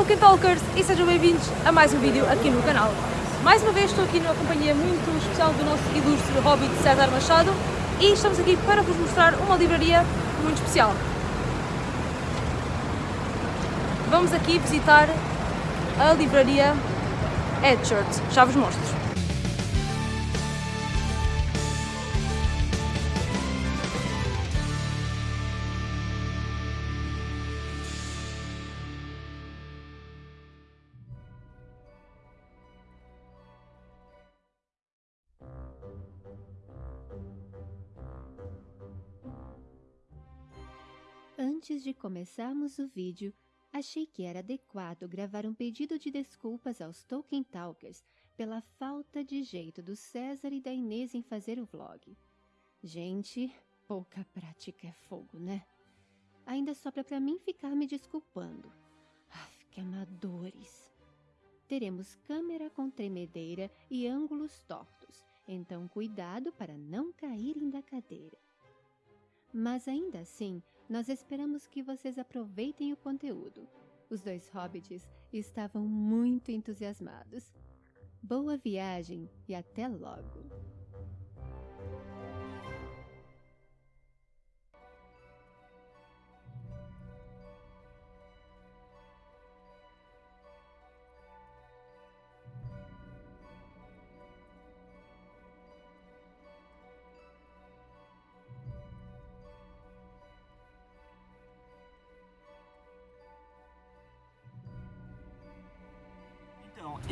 Tolkien Talkers e sejam bem-vindos a mais um vídeo aqui no canal. Mais uma vez estou aqui numa companhia muito especial do nosso ilustre hobbit César Machado e estamos aqui para vos mostrar uma livraria muito especial. Vamos aqui visitar a livraria Edshirt, já vos mostro. Antes de começarmos o vídeo, achei que era adequado gravar um pedido de desculpas aos Tolkien Talkers pela falta de jeito do César e da Inês em fazer o vlog. Gente, pouca prática é fogo, né? Ainda sobra pra mim ficar me desculpando. Aff, que amadores. Teremos câmera com tremedeira e ângulos tortos, então cuidado para não caírem da cadeira. Mas ainda assim, nós esperamos que vocês aproveitem o conteúdo. Os dois hobbits estavam muito entusiasmados. Boa viagem e até logo!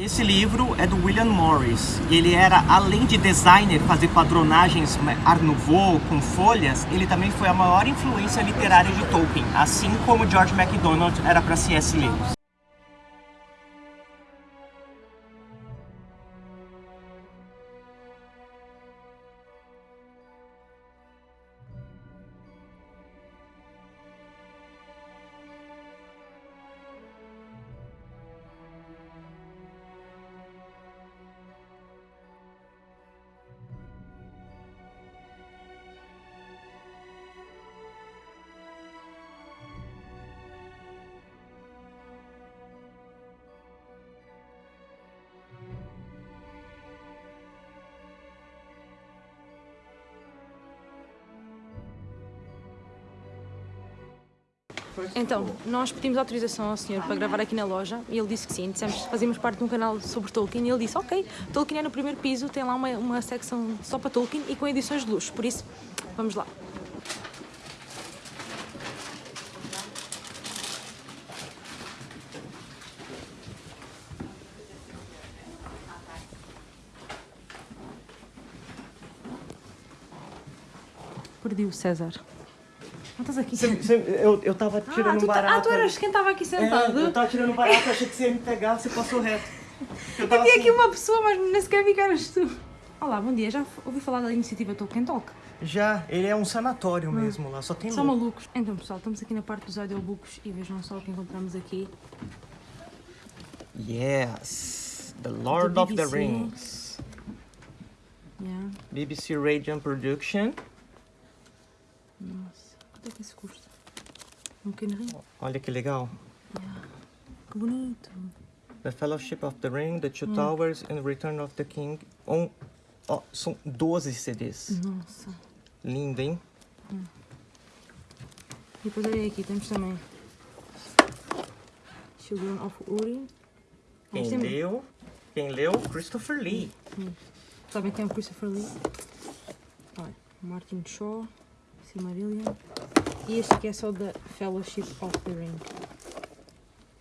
Esse livro é do William Morris ele era, além de designer, fazer padronagens Art Nouveau com folhas, ele também foi a maior influência literária de Tolkien, assim como George MacDonald era para C.S. Lewis. Então, nós pedimos autorização ao senhor para gravar aqui na loja e ele disse que sim. Dissemos fazíamos parte de um canal sobre Tolkien e ele disse: Ok, Tolkien é no primeiro piso, tem lá uma, uma secção só para Tolkien e com edições de luxo. Por isso, vamos lá. Perdi o César. Não estás aqui? eu, eu tava tirando ah, um tu, tá- barato. ah, tu eras quem estava aqui sentado? É, eu tava tirando um barato, achei que você ia me pegar, você passou reto. Eu tava Havia assim, aqui uma pessoa, mas nem sequer vi que eras tu. Olá, bom dia. Já ouvi falar da iniciativa Tolkien Talk? Já, ele é um sanatório mesmo lá, só tem Só louco. malucos. Então, pessoal, estamos aqui na parte dos audiobooks e vejam só o que encontramos aqui. Yes, The Lord of the. Rings. Yeah. BBC Radiant Production. Nossa, quanto é que isso custa? Um pequeno rim? Olha que legal. Que bonito. The Fellowship of the Ring, The Hum. Two Towers and Return of the King. Um, ó, são 12 CDs. Nossa. Lindo, hein? E depois olha aqui, temos também Children of Uri. Quem temos- leu? Quem leu? Christopher Lee. Sabem quem é o Christopher Lee? Olha, Martin Shaw, Silmarillion. E este aqui é só da Fellowship of the Ring.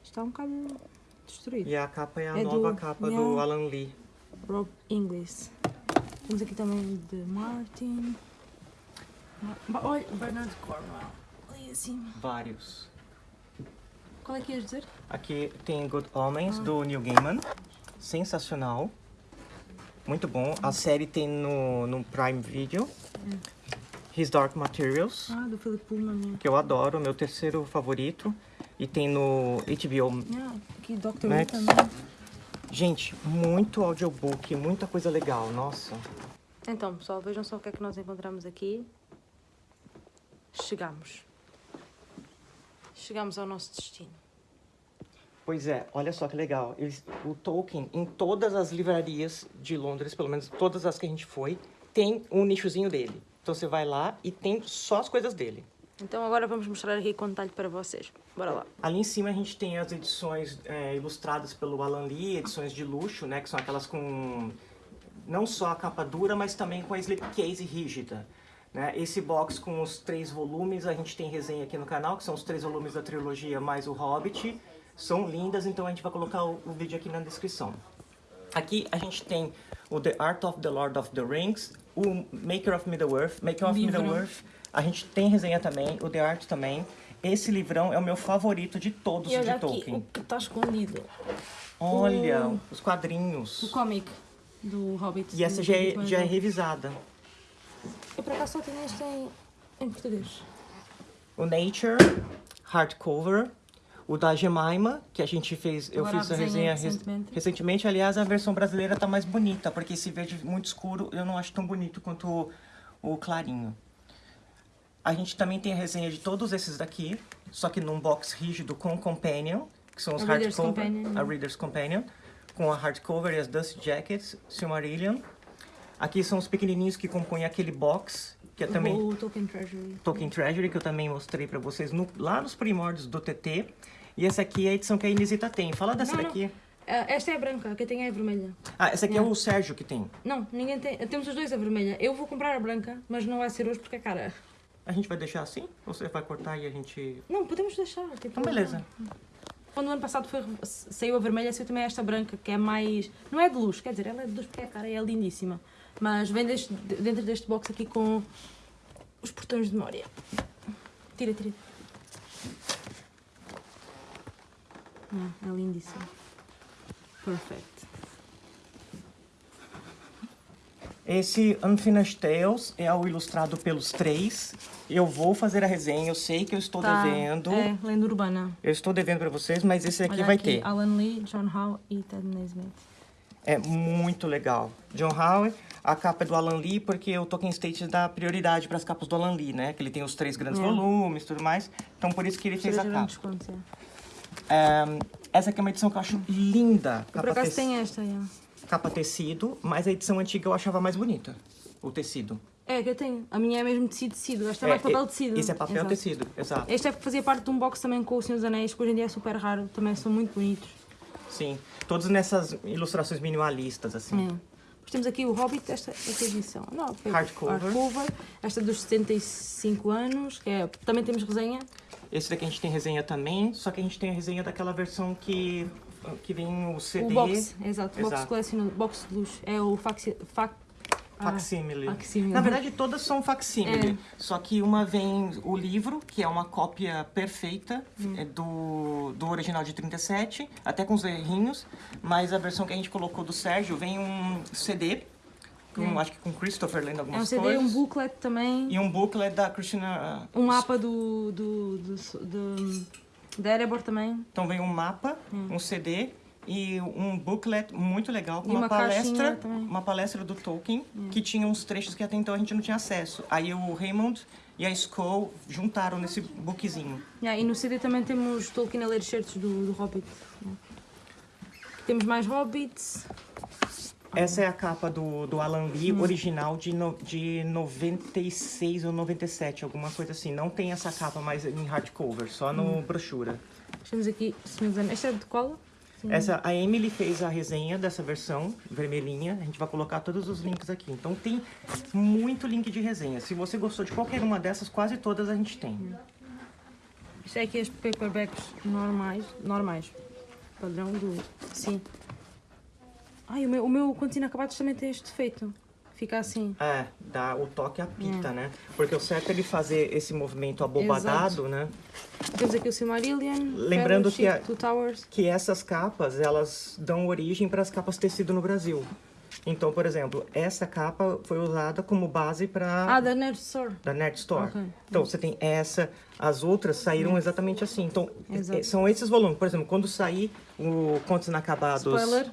Está um bocado destruído. E a capa é a É nova do- capa do yeah. Alan Lee. Rob Inglis. Temos aqui também de Martin. Olha, Bernard Cornwell. Ali acima. Vários. Qual é que ias dizer? Aqui tem Good Ah. Omens, do Neil Gaiman. Sensacional. Muito bom. A série tem no, no Prime Video. His Dark Materials, Ah, do Philip Pullman. né? que eu adoro, meu terceiro favorito. E tem no HBO. Ah, aqui Dr. Max. Who também. Gente, muito audiobook, muita coisa legal, nossa. Então, pessoal, vejam só o que é que nós encontramos aqui. Chegamos. Chegamos ao nosso destino. Pois é, olha só que legal. Eles- o Tolkien, em todas as livrarias de Londres, pelo menos todas as que a gente foi, tem um nichozinho dele. Então você vai lá e tem só as coisas dele. Então agora vamos mostrar aqui com detalhe para vocês. Bora lá. Ali em cima a gente tem as edições é, ilustradas pelo Alan Lee, edições de luxo, né? Que são aquelas com não só a capa dura, mas também com a slipcase rígida. Né? Esse box com os três volumes, a gente tem resenha aqui no canal, que são os três volumes da trilogia mais o Hobbit. São lindas, então a gente vai colocar o, o vídeo aqui na descrição. Aqui a gente tem o The Art of the Lord of the Rings, o Maker of Middle-earth. Maker of. Middle-earth, a gente tem resenha também, o The Art também. Esse livrão é o meu favorito de todos de aqui Tolkien. o que está escondido. Olha, o- os quadrinhos. O cómic do Hobbit. E essa já é, já é revisada. Eu por acaso só tenho este em, em português. O Nature, hardcover. O da Jemima, que a gente fez, eu Agora fiz a resenha resenha res- recentemente. recentemente. Aliás, a versão brasileira tá mais bonita, porque esse verde muito escuro eu não acho tão bonito quanto o, o clarinho. A gente também tem a resenha de todos esses daqui, só que num box rígido com Companion, que são os A Reader's hardcover, né? a Reader's Companion, com a hardcover e as Dust Jackets, Silmarillion. Aqui são os pequenininhos que compõem aquele box, que é também O Tolkien Treasury. Tolkien Treasury, que eu também mostrei pra vocês no- lá nos primórdios do TT. E essa aqui é a edição que a Inesita tem. Fala dessa Não, não. daqui. Ah, esta é a branca, que tenho é a vermelha. Ah, essa aqui é Não. o Sérgio que tem. Não, ninguém tem. Temos os dois a vermelha. Eu vou comprar a branca, mas não vai ser hoje porque é cara. A gente vai deixar assim? Ou você vai cortar e a gente... Não, podemos deixar. Tipo, Então, beleza. Quando o ano passado foi, saiu a vermelha, saiu também esta branca, que é mais. Não é de luz, quer dizer, ela é de luz porque é cara, é lindíssima. Mas vem deste- dentro deste box aqui com os portões de memória. Tira, tira. Ah, é lindíssimo. Perfect. Esse Unfinished Tales é o ilustrado pelos três. Eu vou fazer a resenha, eu sei que eu estou Tá, devendo. É, lenda urbana. Eu estou devendo pra vocês, mas esse aqui Olha vai aqui, ter. Alan Lee, John Howe e Ted Nesmith. É muito legal. John Howe, a capa é do Alan Lee, porque o Tolkien State dá prioridade para as capas do Alan Lee, né? Que ele tem os três grandes É. volumes e tudo mais. Então por isso que ele fez a capa. desconto, é. É, essa aqui é uma edição que eu acho linda. Por Capa, acaso tec- tem esta, é. capa tecido, mas a edição antiga eu achava mais bonita. O tecido. É, que eu tenho. A minha é mesmo tecido, tecido. Esta é, É, mais papel tecido. Esse é papel Exato. tecido, exato. Este é que fazia parte de um box também com o Senhor dos Anéis, que hoje em dia é super raro. Também são muito bonitos. Sim. Todos nessas ilustrações minimalistas, assim. É. Depois temos aqui o Hobbit, esta, esta edição. Não, Hardcover. hardcover. Esta dos 75 anos, que é, também temos resenha. Esse daqui a gente tem resenha também, só que a gente tem a resenha daquela versão que, que vem o CD. O box, exato. Box Exato. box de luxo. É o faxi, fac, ah, Facsímile. Na verdade, todas são facsímile. É. Só que uma vem o livro, que é uma cópia perfeita Hum. é do, do original de 37, até com os errinhos. Mas a versão que a gente colocou do Sérgio vem um CD, com, acho que com Christopher lendo é um algumas CD, coisas. um booklet também. E um booklet da Christina. Um mapa do, do, do, do, da Erebor também. Então vem um mapa, um CD e um booklet muito legal com Hum. Uma, uma palestra. Hum. uma palestra do Tolkien que tinha uns trechos que até então a gente não tinha acesso. Aí o Raymond e a Skull juntaram nesse bookzinho. Yeah, e no CD também temos Tolkien a ler certos do, do Hobbit. Temos mais Hobbits. Essa é a capa do, do Alan Lee, Hum. original de, no, de 96 ou 97, alguma coisa assim. Não tem essa capa mais em hardcover, só no Hum. brochura. Temos aqui, se não me engano, esta é de cola? Sim. Essa, a Emily fez a resenha dessa versão vermelhinha. A gente vai colocar todos os links aqui. Então tem muito link de resenha. Se você gostou de qualquer uma dessas, quase todas a gente tem. Isto é aqui as paperbacks normais. Normais. Padrão do. Sim. Ai, o meu, o meu quando inacabados também tem este defeito. Fica assim. É, dá o toque à Hum. pita, né? Porque o certo é ele fazer esse movimento abobadado, né? Temos aqui o Silmarillion. Lembrando que a- Two Towers. Que essas capas, elas dão origem para as capas tecido no Brasil. Então, por exemplo, essa capa foi usada como base para Ah, da Nerd Store. da Nerd Store. Ok. Então, você tem essa, as outras saíram exatamente assim. Então, Exato. eh, são esses volumes. Por exemplo, quando sair o Contos Inacabados... Spoiler.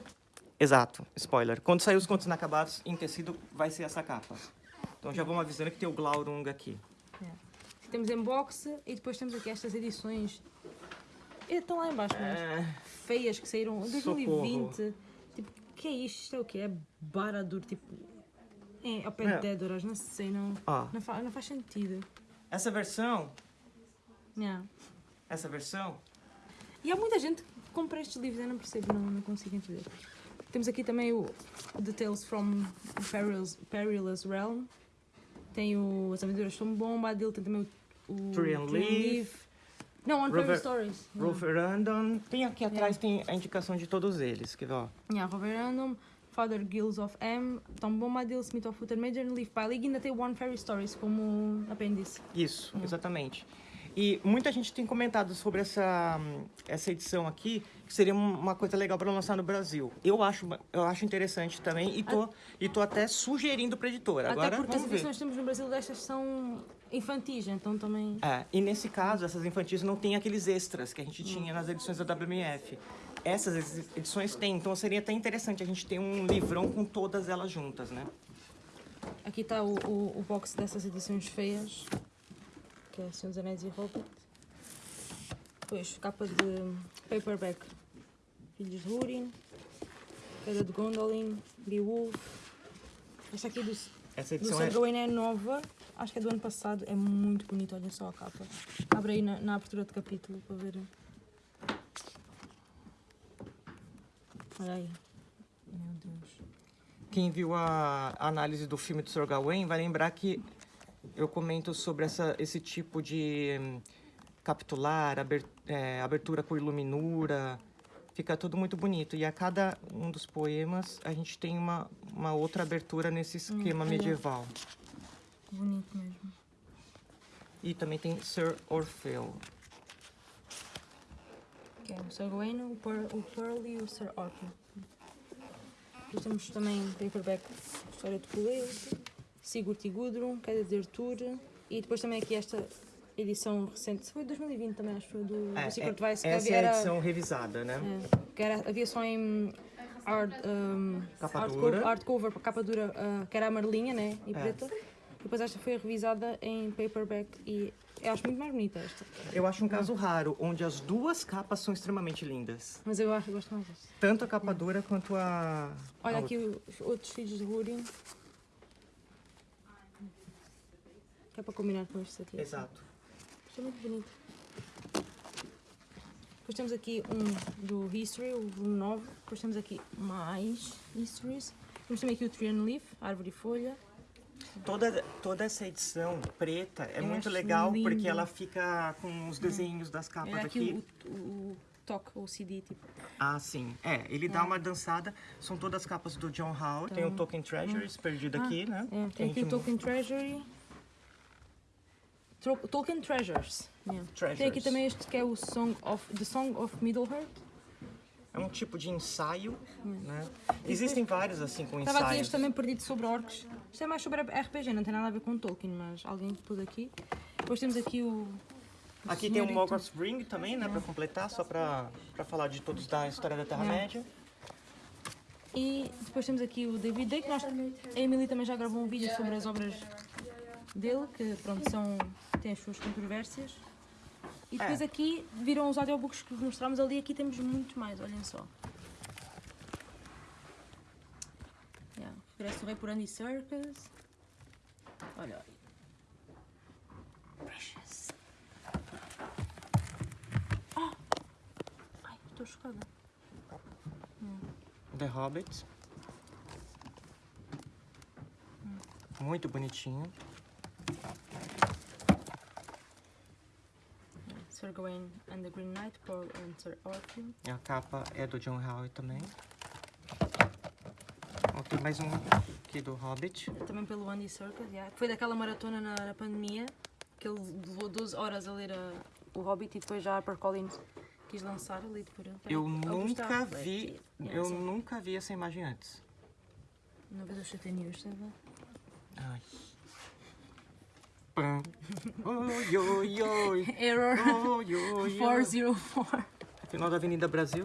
Exato, spoiler. Quando sair os Contos Inacabados em tecido, vai ser essa capa. Então, já vamos avisando que tem o Glaurung aqui. Temos em box e depois temos aqui estas edições. E estão lá embaixo, mas. É, feias que saíram em 2020. Tipo, que é isto? Isto é o quê? É Baradur, tipo. É, ao pé É. de Dédoras, não sei, não, Ó. não, fa- não faz sentido. Essa versão, Yeah. essa versão, E há muita gente que compra estes livros, eu não percebo, não, não consigo entender. Temos aqui também o The Tales from Perilous, Perilous Realm. Tem o As Aventuras São Bomba, dele tem também o, o Tree and Leaf. Não, On Rover- Fairy Stories. Yeah. Random. Tem aqui atrás tem a indicação de todos eles, quer ver, ó. Yeah, Rover Random, Father Gills of M, Tom Bombadil, Smith of Footer Major, Leaf e ainda tem One Fairy Stories como apêndice. Isso, exatamente. E muita gente tem comentado sobre essa, essa edição aqui, que seria um- uma coisa legal para lançar no Brasil. Eu acho, eu acho interessante também e tô, e tô até sugerindo para editora. Até Agora porque as edições que temos no Brasil destas são infantis, então também... É, e nesse caso, essas infantis não tem aqueles extras que a gente tinha nas edições da WMF. Essas edi- edições tem, então seria até interessante a gente ter um livrão com todas elas juntas, né? Aqui está o, o, o box dessas edições feias, que é Senhor dos Anéis e Hobbit. Depois, capa de paperback, Filhos de Húrin, Queda de Gondolin, Beowulf. Esta aqui do, Essa do edição é, Sir Gawain é nova, acho que é do ano passado, é muito bonito, olhem só a capa. Abre aí na, na abertura de capítulo para ver. Olha aí. Meu Deus. Quem viu a análise do filme do Sr. Gawain vai lembrar que eu comento sobre essa, esse tipo de hum, capitular, aber- é, abertura com iluminura, fica tudo muito bonito. E a cada um dos poemas a gente tem uma, uma outra abertura nesse esquema olha. medieval. Bonito mesmo. E também tem Sir Orfeu. Que é o Sir Gawain, o Pearl, o Pearl e o Sir. Depois temos também paperback História de Colete, Sigurd e Gudrun, Queda de Arthur e depois também aqui esta edição recente, foi de 2020 também, acho que foi do, do Secret Vice, que essa é a era, edição revisada, né? é, que era- havia só em hard, um, Capa dura. hardcover, capa dura, ah, que era amarelinha né, e É. preta. E depois esta foi revisada em paperback e eu acho muito mais bonita esta. Eu acho um caso raro, onde as duas capas são extremamente lindas. Mas eu acho, eu gosto mais desta. Tanto a capa dura quanto a... Olha a aqui os outros filhos de Húrin. Que é para combinar com este aqui. Exato. Isto é muito bonito. Depois temos aqui um do History, o volume 9. Depois temos aqui mais Histories. Temos também aqui o Tree and Leaf, Árvore e Folha. Toda, toda essa edição preta é Eu muito legal lindo. porque ela fica com os desenhos das capas Olha aqui aqui. o, o, o toque, o CD, tipo. Ah, sim. É, ele dá uma dançada. São todas as capas do John Howard. Tem o Tolkien Treasures perdido aqui, né? É, tem aqui o Tolkien Treasury. Tro- Tolkien Treasures. Yeah. Tem aqui Treasures. também este que é o Song of, The Song of Middle-earth. É um tipo de ensaio, né? Existem vários assim com Estava aqui ensaios. este também perdido sobre orcs. Isto é mais sobre RPG, não tem nada a ver com Tolkien, mas alguém pôs aqui. Depois temos aqui o. o Aqui tem o. Mogwarts Ring também, né? Pra completar, só pra falar de todos da história da Terra-média. E depois temos aqui o David Day, que nós, a Emily também já gravou um vídeo sobre as obras dele, que pronto, são, têm as suas controvérsias. E depois É. aqui viram os audiobooks que mostramos ali, aqui temos muito mais, olhem só. Yeah. Regresso do Rei por Andy Serkis. Olha aí. Precious. Ah! Ai, estou chocada. The Hobbit. Muito bonitinho. Sir Gawain and the Green Knight, Sir Arthur. A capa é do John Howe também. Ó, tem mais um aqui do Hobbit. Também pelo Andy Serkis, yeah. Foi daquela maratona na, na pandemia, que ele levou 12 horas a ler a- o Hobbit e depois já a HarperCollins quis lançar ali por ele. Eu nunca vi. Yeah, eu sim. nunca vi essa imagem antes. Vez eu chatei news, sabe? Ai. Pam. Oi, oi, oi. Error Oi, oi, oi. 404. Final da Avenida Brasil.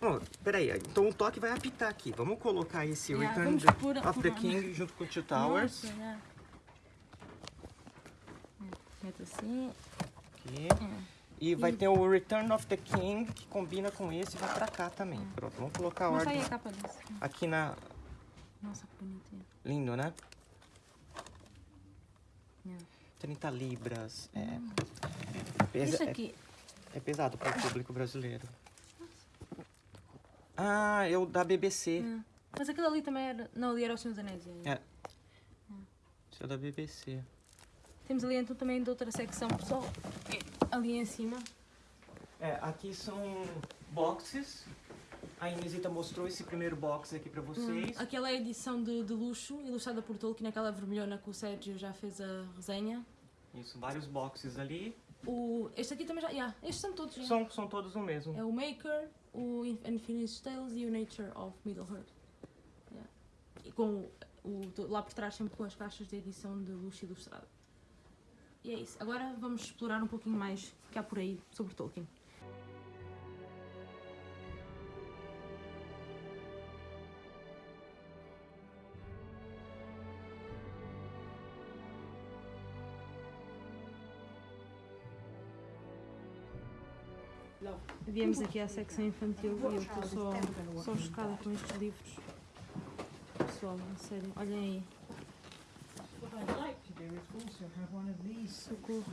Bom, peraí, então o toque vai apitar aqui. Vamos colocar esse Yeah, Return the- of the King junto com Two Towers. Nossa, yeah. Mete assim. Aqui. E vai ter o Return of the King, que combina com esse e vai pra cá também. Pronto, vamos colocar a ordem aqui na... Nossa, que bonitinho. Lindo, né? Yeah. 30 libras. É, pesa- Isso é- aqui, é pesado para o público brasileiro. Ah, é o da BBC. é. mas aquilo ali também era. Não, ali era o Senhor dos Anéis. é. É. Esse é da BBC. Temos ali então também de outra secção, pessoal. Ali em cima. É, aqui são boxes. A Inesita mostrou esse primeiro box aqui pra vocês. Aquela é a edição de, de luxo, ilustrada por Tolkien, aquela vermelhona que o Sérgio já fez a resenha. Isso, vários boxes ali. O, este aqui também já. Yeah, estes são todos. São, são todos o mesmo. É o Maker, o Unfinished Tales e o Nature of Middle-earth. Yeah. E com o, o- lá por trás sempre com as caixas de edição de luxo ilustrada. E é isso. Agora vamos explorar um pouquinho mais que há por aí sobre Tolkien. Viemos aqui à secção infantil e eu estou só, só chocada com estes livros. Pessoal, sério, olhem aí. Socorro.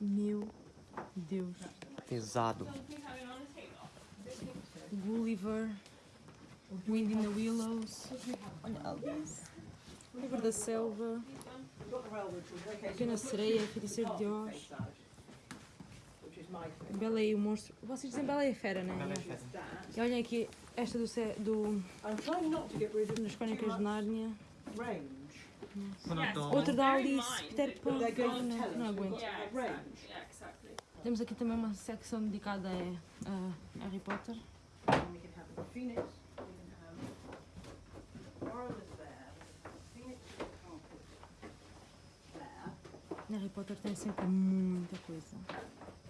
Meu Deus. Pesado. Gulliver. Wind in the Willows. Olha Alice. Livro da Selva. Pequena Sereia, Feiticeiro de Oz. Bela e o Monstro. Vocês dizem Bela e a Fera, não é? E olhem aqui, esta do, do I'm trying not to get rid of das Crónicas de Nárnia. range. Outra da Alice, Peter Pan. They're going to Não, não aguento. Temos aqui também uma secção dedicada a, a Harry Potter. There. Harry Potter tem sempre muita coisa.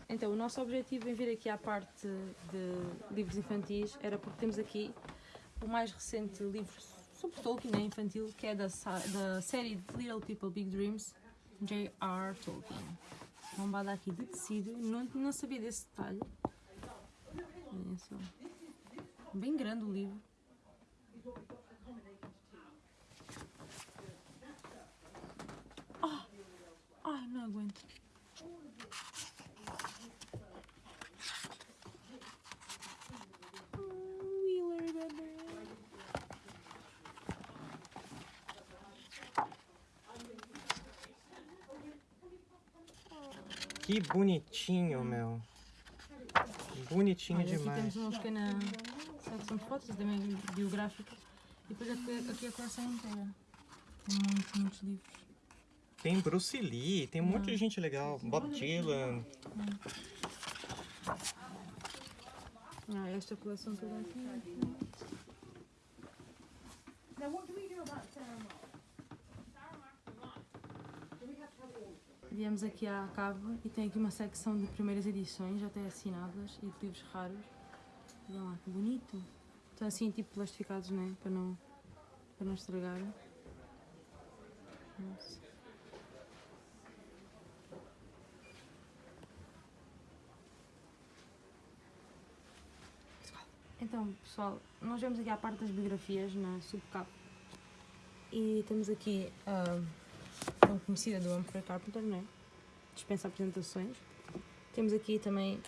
Então, o nosso objetivo em vir aqui à parte de livros infantis era porque temos aqui o mais recente livro sobre Tolkien, né, infantil, que é da, da série Little People Big Dreams, J.R. Tolkien. Bombada aqui de tecido, não, não sabia desse detalhe. Só. Bem grande o livro. Ai, não aguento. Wheeler, bebê. Que bonitinho, meu. Bonitinho Olha, aqui demais. temos uma pequena secção de fotos, também biográficas. E depois aqui, aqui a coleção inteira. Tem muitos, muitos livros. Tem Bruce Lee, tem um monte de gente legal. Bob Dylan. Ah, esta coleção toda aqui. Now, what do we do about Sarah? Viemos aqui à cava e tem aqui uma secção de primeiras edições, até assinadas, e de livros raros. Olha lá, que bonito. Estão assim, tipo plastificados, né? Para não, para não estragar. Nossa. Então, pessoal, nós vemos aqui a parte das biografias na subcapa. E temos aqui a tão conhecida do Humphrey Carpenter, não é? Dispensa apresentações. Temos aqui também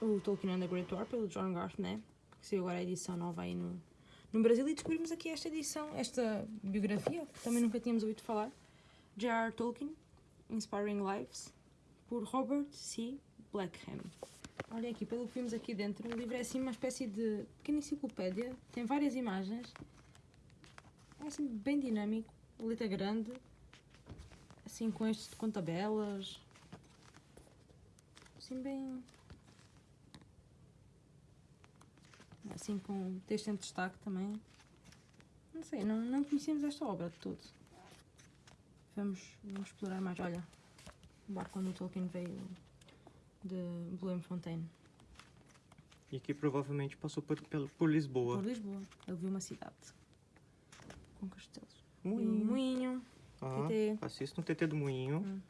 o Tolkien and the Great War, pelo John Garth, né? Que saiu agora a edição nova aí no, no Brasil. E descobrimos aqui esta edição, esta biografia, que também nunca tínhamos ouvido falar. J.R. Tolkien, Inspiring Lives, por Robert C. Blackham. Olha aqui, pelo que vimos aqui dentro, o livro é assim uma espécie de pequena enciclopédia, tem várias imagens, é assim bem dinâmico, letra grande, assim com estes com tabelas, assim bem. Assim com texto em destaque também. Não sei, não, não conhecíamos esta obra de tudo. Vamos, vamos explorar mais. Olha, o barco quando o Tolkien veio de Bloemfontein, E que provavelmente passou por, por Lisboa. por Lisboa. Ele viu uma cidade com castelos. Moinho. moinho. Ó, TT. assista um TT do Moinho.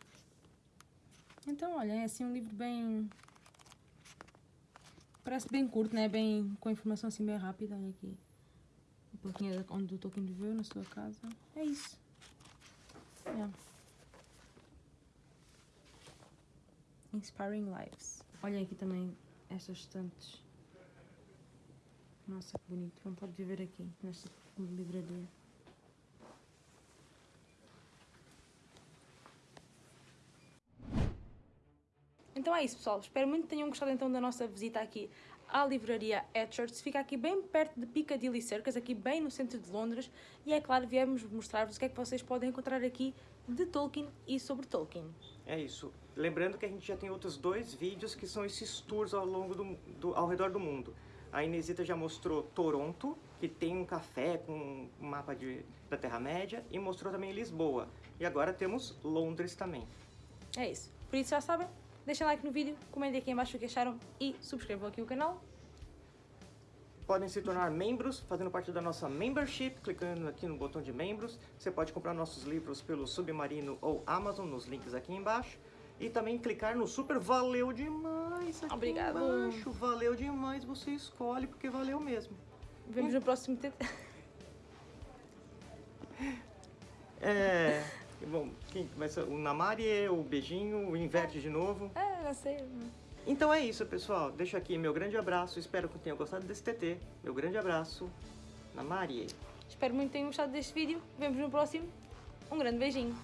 Então, olha, é assim um livro bem. Parece bem curto, né? Bem, com informação assim bem rápida. Olha aqui. Um pouquinho onde o Tolkien viveu, na sua casa. É isso. É. Inspiring Lives. Olhem aqui também estas estantes. Nossa, que bonito. Vontade de viver aqui, nesta livraria. Então é isso, pessoal. Espero muito que tenham gostado então da nossa visita aqui à livraria Etchards. Fica aqui bem perto de Piccadilly Circus, aqui bem no centro de Londres. E é claro, viemos mostrar-vos o que é que vocês podem encontrar aqui de Tolkien e sobre Tolkien. É isso. Lembrando que a gente já tem outros dois vídeos que são esses tours ao longo do, do ao redor do mundo. A Inesita já mostrou Toronto, que tem um café com um mapa de, da Terra-média, e mostrou também Lisboa. E agora temos Londres também. É isso. Por isso já sabem, deixem like no vídeo, comentem aqui em baixo o que acharam e subscrevam aqui o canal. Podem se tornar membros fazendo parte da nossa membership, clicando aqui no botão de membros. Você pode comprar nossos livros pelo Submarino ou Amazon, nos links aqui embaixo. E também clicar no super valeu demais aqui Obrigado. embaixo. Valeu demais, você escolhe porque valeu mesmo. Vemos no próximo TT. É. Bom, quem começa? O Namarie, o beijinho, o inverte de novo. É, não sei. Então é isso, pessoal. Deixo aqui meu grande abraço. Espero que tenham gostado desse TT. Meu grande abraço. Namarie. Espero muito que tenham gostado deste vídeo. Vemos no próximo. Um grande beijinho.